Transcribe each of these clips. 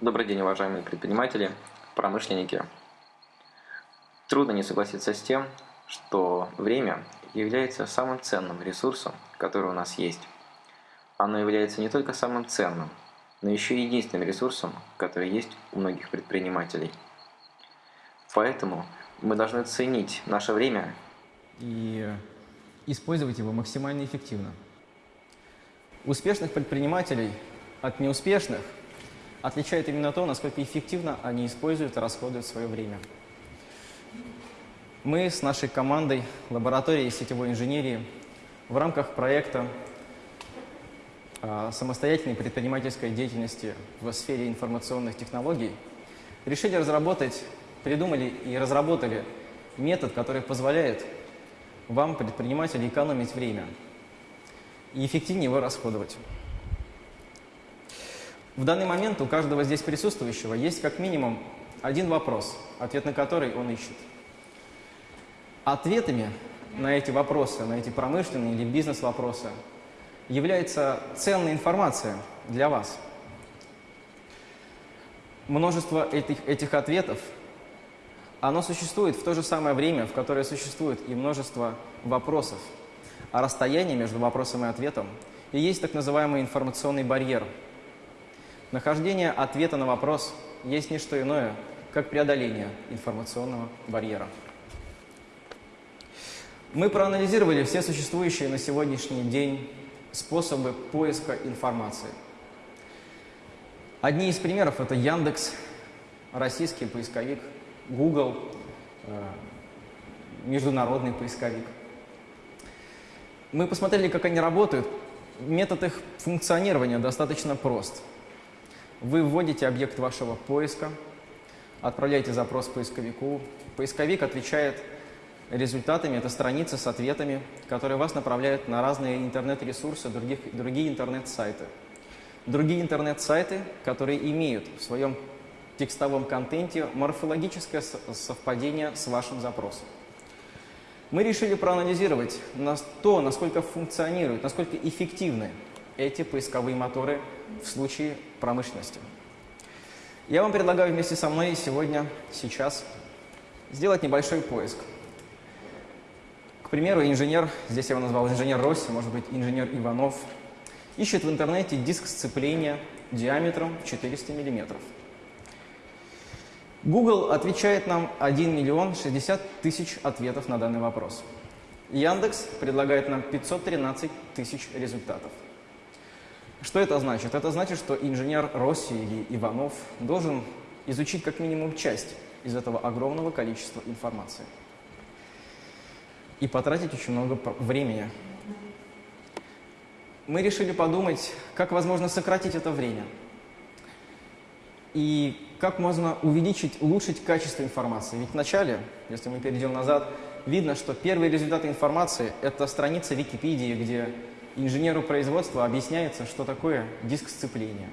Добрый день, уважаемые предприниматели, промышленники. Трудно не согласиться с тем, что время является самым ценным ресурсом, который у нас есть. Оно является не только самым ценным, но еще и единственным ресурсом, который есть у многих предпринимателей. Поэтому мы должны ценить наше время и использовать его максимально эффективно. Успешных предпринимателей от неуспешных отличает именно то, насколько эффективно они используют и расходуют свое время. Мы с нашей командой лаборатории сетевой инженерии в рамках проекта а, самостоятельной предпринимательской деятельности в сфере информационных технологий решили разработать, придумали и разработали метод, который позволяет вам, предпринимателю, экономить время и эффективнее его расходовать. В данный момент у каждого здесь присутствующего есть как минимум один вопрос, ответ на который он ищет. Ответами на эти вопросы, на эти промышленные или бизнес-вопросы является ценная информация для вас. Множество этих, этих ответов, оно существует в то же самое время, в которое существует и множество вопросов. А расстояние между вопросом и ответом и есть так называемый информационный барьер. Нахождение ответа на вопрос есть не что иное, как преодоление информационного барьера. Мы проанализировали все существующие на сегодняшний день способы поиска информации. Одни из примеров – это Яндекс, российский поисковик, Google, э, международный поисковик. Мы посмотрели, как они работают. Метод их функционирования достаточно прост. Вы вводите объект вашего поиска, отправляете запрос поисковику. Поисковик отвечает результатами, это страницы с ответами, которые вас направляют на разные интернет-ресурсы, другие интернет-сайты. Другие интернет-сайты, которые имеют в своем текстовом контенте морфологическое совпадение с вашим запросом. Мы решили проанализировать то, насколько функционируют, насколько эффективны эти поисковые моторы в случае промышленности. Я вам предлагаю вместе со мной сегодня, сейчас, сделать небольшой поиск – к примеру, инженер, здесь я его назвал инженер Росси, может быть инженер Иванов, ищет в интернете диск сцепления диаметром 400 мм. Google отвечает нам 1 миллион 60 тысяч ответов на данный вопрос. Яндекс предлагает нам 513 тысяч результатов. Что это значит? Это значит, что инженер Росси или Иванов должен изучить как минимум часть из этого огромного количества информации и потратить очень много времени. Мы решили подумать, как возможно сократить это время и как можно увеличить, улучшить качество информации. Ведь вначале, если мы перейдем назад, видно, что первые результаты информации – это страница Википедии, где инженеру производства объясняется, что такое диск сцепления.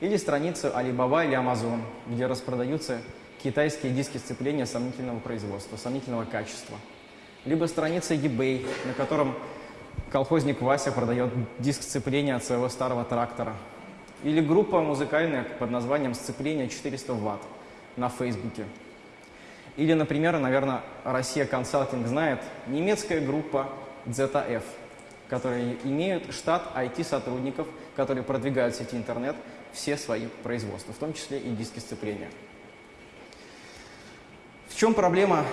Или страница Alibaba или Amazon, где распродаются китайские диски сцепления сомнительного производства, сомнительного качества либо страница eBay, на котором колхозник Вася продает диск сцепления от своего старого трактора. Или группа музыкальная под названием «Сцепление 400 Вт» на Фейсбуке. Или, например, наверное, Россия Консалтинг знает, немецкая группа ZF, которые имеют штат IT-сотрудников, которые продвигают в сети интернет все свои производства, в том числе и диски сцепления. В чем проблема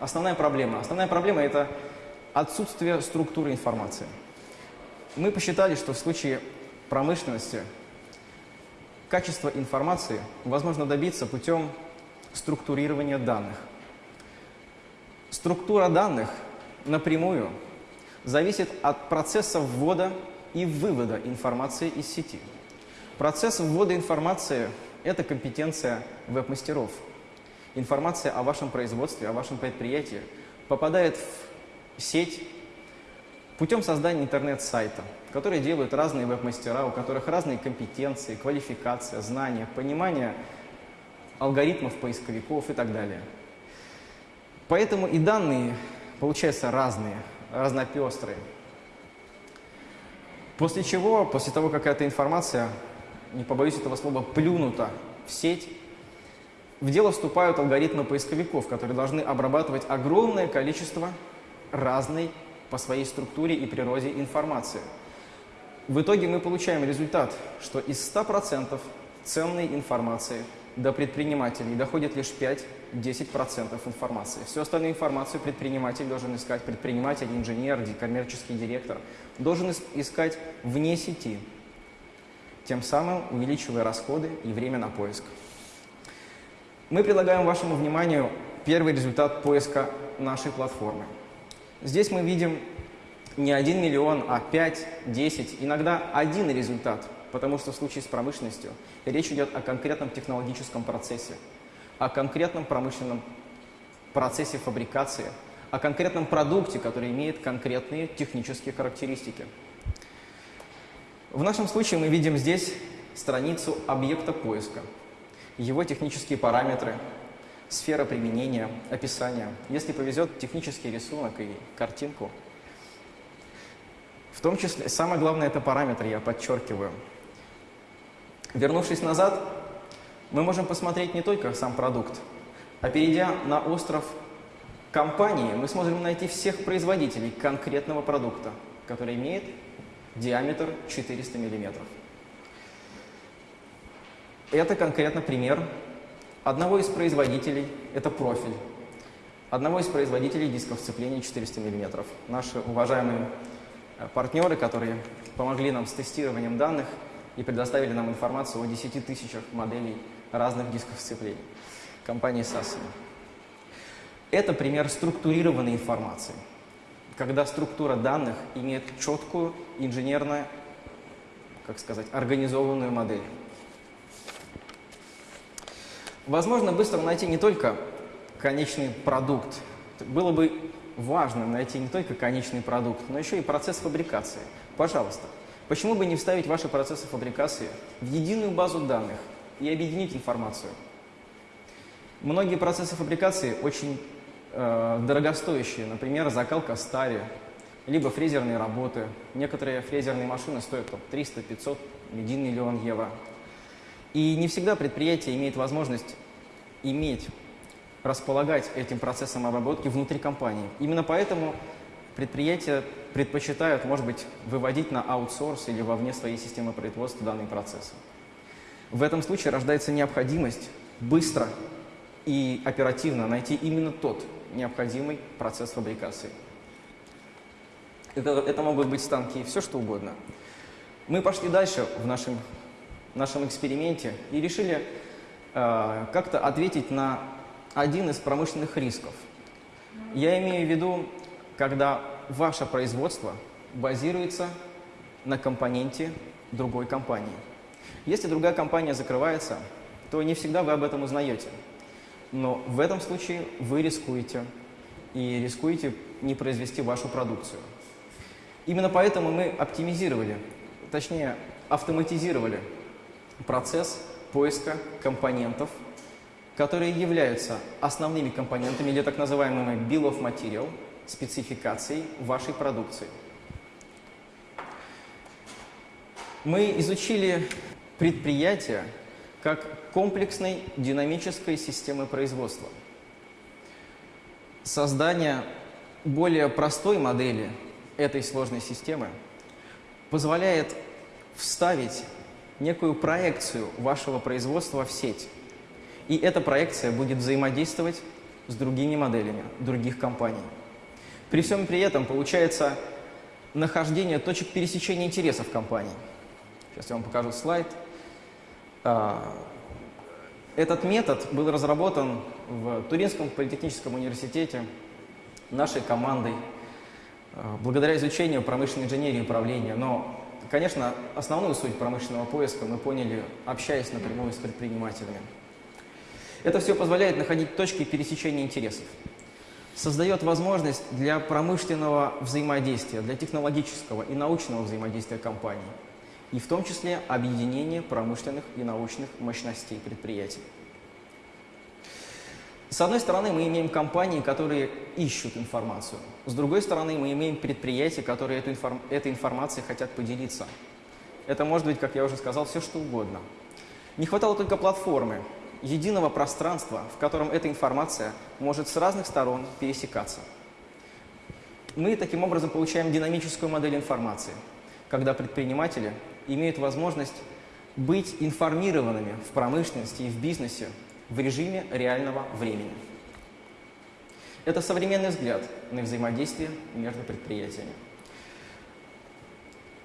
основная проблема? Основная проблема – это отсутствие структуры информации. Мы посчитали, что в случае промышленности качество информации возможно добиться путем структурирования данных. Структура данных напрямую зависит от процесса ввода и вывода информации из сети. Процесс ввода информации – это компетенция веб-мастеров – информация о вашем производстве, о вашем предприятии попадает в сеть путем создания интернет-сайта, которые делают разные веб-мастера, у которых разные компетенции, квалификация, знания, понимание алгоритмов поисковиков и так далее. Поэтому и данные получаются разные, разнопестрые. После чего, после того, как эта информация, не побоюсь этого слова, плюнута в сеть, в дело вступают алгоритмы поисковиков, которые должны обрабатывать огромное количество разной по своей структуре и природе информации. В итоге мы получаем результат, что из 100% ценной информации до предпринимателей доходит лишь 5-10% информации. Всю остальную информацию предприниматель должен искать, предприниматель, инженер, коммерческий директор, должен искать вне сети, тем самым увеличивая расходы и время на поиск. Мы предлагаем вашему вниманию первый результат поиска нашей платформы. Здесь мы видим не 1 миллион, а 5, 10, иногда один результат, потому что в случае с промышленностью речь идет о конкретном технологическом процессе, о конкретном промышленном процессе фабрикации, о конкретном продукте, который имеет конкретные технические характеристики. В нашем случае мы видим здесь страницу объекта поиска – его технические параметры, сфера применения, описание. Если повезет, технический рисунок и картинку. В том числе, самое главное, это параметры, я подчеркиваю. Вернувшись назад, мы можем посмотреть не только сам продукт, а перейдя на остров компании, мы сможем найти всех производителей конкретного продукта, который имеет диаметр 400 миллиметров. Это конкретно пример одного из производителей, это профиль, одного из производителей дисков сцепления 400 мм. Наши уважаемые э, партнеры, которые помогли нам с тестированием данных и предоставили нам информацию о 10 тысячах моделей разных дисков сцеплений. Компании Sassen. Это пример структурированной информации, когда структура данных имеет четкую инженерно, как сказать, организованную модель. Возможно быстро найти не только конечный продукт. Было бы важно найти не только конечный продукт, но еще и процесс фабрикации. Пожалуйста, почему бы не вставить ваши процессы фабрикации в единую базу данных и объединить информацию? Многие процессы фабрикации очень э, дорогостоящие, например, закалка стали, либо фрезерные работы. Некоторые фрезерные машины стоят 300, 500, 1 миллион евро. И не всегда предприятие имеет возможность иметь, располагать этим процессом обработки внутри компании. Именно поэтому предприятия предпочитают, может быть, выводить на аутсорс или вовне своей системы производства данный процесс. В этом случае рождается необходимость быстро и оперативно найти именно тот необходимый процесс фабрикации. Это, это могут быть станки, все что угодно. Мы пошли дальше в нашем нашем эксперименте и решили э, как-то ответить на один из промышленных рисков. Я имею в виду, когда ваше производство базируется на компоненте другой компании. Если другая компания закрывается, то не всегда вы об этом узнаете. Но в этом случае вы рискуете и рискуете не произвести вашу продукцию. Именно поэтому мы оптимизировали, точнее автоматизировали процесс поиска компонентов, которые являются основными компонентами или так называемыми Bill of Material, спецификацией вашей продукции. Мы изучили предприятие как комплексной динамической системы производства. Создание более простой модели этой сложной системы позволяет вставить некую проекцию вашего производства в сеть. И эта проекция будет взаимодействовать с другими моделями других компаний. При всем при этом получается нахождение точек пересечения интересов компаний. Сейчас я вам покажу слайд. А, этот метод был разработан в Туринском политехническом университете нашей командой а, благодаря изучению промышленной инженерии и управления. Но Конечно, основную суть промышленного поиска мы поняли, общаясь напрямую с предпринимателями. Это все позволяет находить точки пересечения интересов. Создает возможность для промышленного взаимодействия, для технологического и научного взаимодействия компаний. И в том числе объединение промышленных и научных мощностей предприятий. С одной стороны, мы имеем компании, которые ищут информацию. С другой стороны, мы имеем предприятия, которые эту информ... этой информацией хотят поделиться. Это может быть, как я уже сказал, все что угодно. Не хватало только платформы, единого пространства, в котором эта информация может с разных сторон пересекаться. Мы таким образом получаем динамическую модель информации, когда предприниматели имеют возможность быть информированными в промышленности и в бизнесе в режиме реального времени. Это современный взгляд на взаимодействие между предприятиями.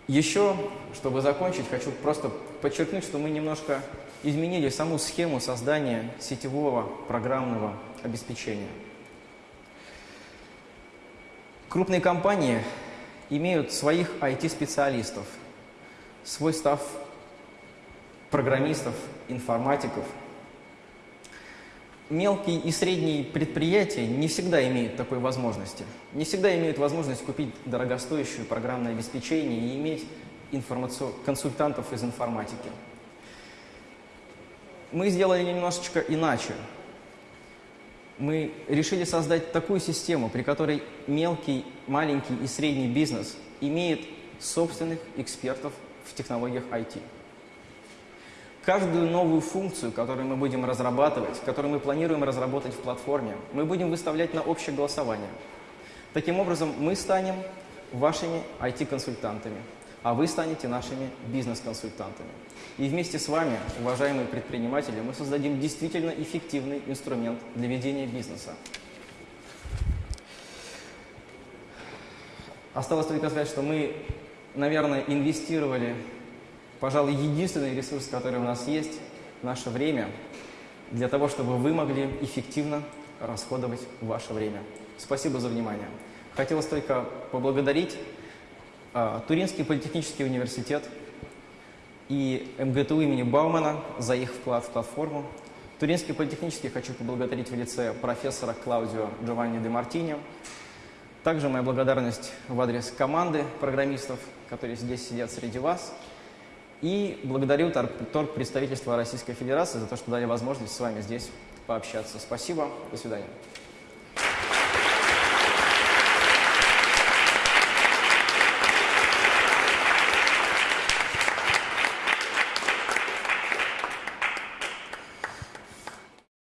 Еще, чтобы закончить, хочу просто подчеркнуть, что мы немножко изменили саму схему создания сетевого программного обеспечения. Крупные компании имеют своих IT-специалистов, свой став программистов, информатиков. Мелкие и средние предприятия не всегда имеют такой возможности. Не всегда имеют возможность купить дорогостоящее программное обеспечение и иметь консультантов из информатики. Мы сделали немножечко иначе. Мы решили создать такую систему, при которой мелкий, маленький и средний бизнес имеет собственных экспертов в технологиях IT. Каждую новую функцию, которую мы будем разрабатывать, которую мы планируем разработать в платформе, мы будем выставлять на общее голосование. Таким образом, мы станем вашими IT-консультантами, а вы станете нашими бизнес-консультантами. И вместе с вами, уважаемые предприниматели, мы создадим действительно эффективный инструмент для ведения бизнеса. Осталось только сказать, что мы, наверное, инвестировали пожалуй, единственный ресурс, который у нас есть, наше время, для того, чтобы вы могли эффективно расходовать ваше время. Спасибо за внимание. Хотелось только поблагодарить Туринский политехнический университет и МГТУ имени Баумана за их вклад в платформу. Туринский политехнический хочу поблагодарить в лице профессора Клаудио Джованни де Мартини. Также моя благодарность в адрес команды программистов, которые здесь сидят среди вас. И благодарю торг представительства Российской Федерации за то, что дали возможность с вами здесь пообщаться. Спасибо. До свидания.